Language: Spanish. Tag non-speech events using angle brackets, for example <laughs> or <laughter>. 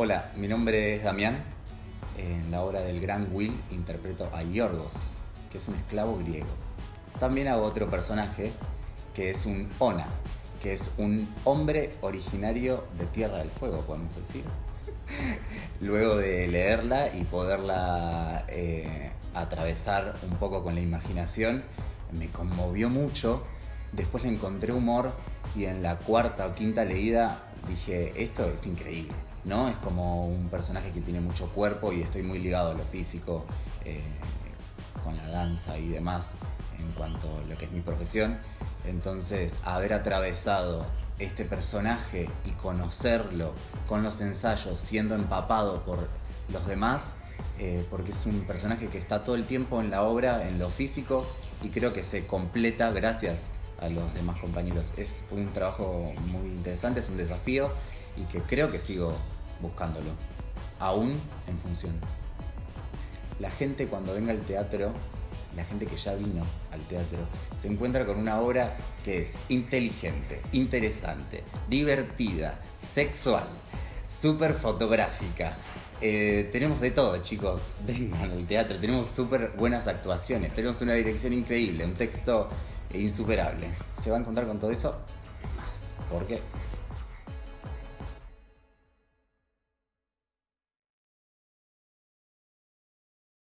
Hola, mi nombre es Damián. En la obra del Gran Will interpreto a Yorgos, que es un esclavo griego. También hago otro personaje que es un Ona, que es un hombre originario de Tierra del Fuego, podemos decir. <laughs> Luego de leerla y poderla eh, atravesar un poco con la imaginación, me conmovió mucho. Después le encontré humor y en la cuarta o quinta leída dije, esto es increíble. ¿no? Es como un personaje que tiene mucho cuerpo y estoy muy ligado a lo físico, eh, con la danza y demás, en cuanto a lo que es mi profesión. Entonces, haber atravesado este personaje y conocerlo con los ensayos, siendo empapado por los demás, eh, porque es un personaje que está todo el tiempo en la obra, en lo físico, y creo que se completa gracias a los demás compañeros. Es un trabajo muy interesante, es un desafío y que creo que sigo buscándolo, aún en función. La gente cuando venga al teatro, la gente que ya vino al teatro, se encuentra con una obra que es inteligente, interesante, divertida, sexual, súper fotográfica. Eh, tenemos de todo, chicos. Vengan al teatro, tenemos súper buenas actuaciones, tenemos una dirección increíble, un texto insuperable. Se va a encontrar con todo eso más. ¿Por qué?